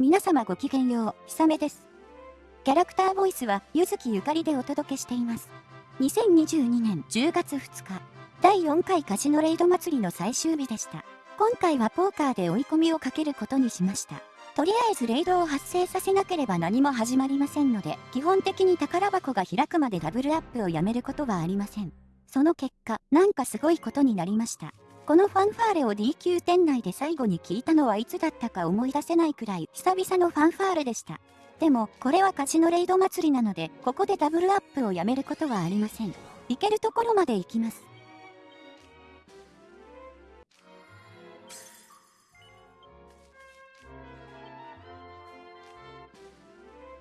皆様ごきげんよう、ひさめです。キャラクターボイスは、ゆずきゆかりでお届けしています。2022年10月2日、第4回カジノレイド祭りの最終日でした。今回はポーカーで追い込みをかけることにしました。とりあえずレイドを発生させなければ何も始まりませんので、基本的に宝箱が開くまでダブルアップをやめることはありません。その結果、なんかすごいことになりました。このファンファーレを D 級店内で最後に聞いたのはいつだったか思い出せないくらい久々のファンファーレでした。でも、これはカジノレイド祭りなので、ここでダブルアップをやめることはありません。行けるところまで行きます。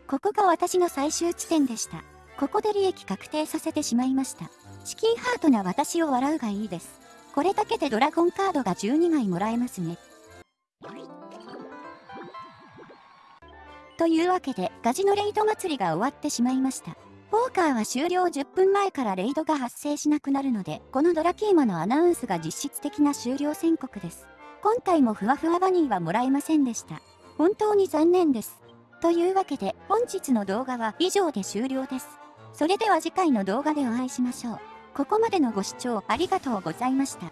ここが私の最終地点でした。ここで利益確定させてしまいました。チキンハートな私を笑うがいいです。これだけでドラゴンカードが12枚もらえますね。というわけで、ガジのレイド祭りが終わってしまいました。ポーカーは終了10分前からレイドが発生しなくなるので、このドラキーマのアナウンスが実質的な終了宣告です。今回もふわふわバニーはもらえませんでした。本当に残念です。というわけで、本日の動画は以上で終了です。それでは次回の動画でお会いしましょう。ここまでのご視聴ありがとうございました。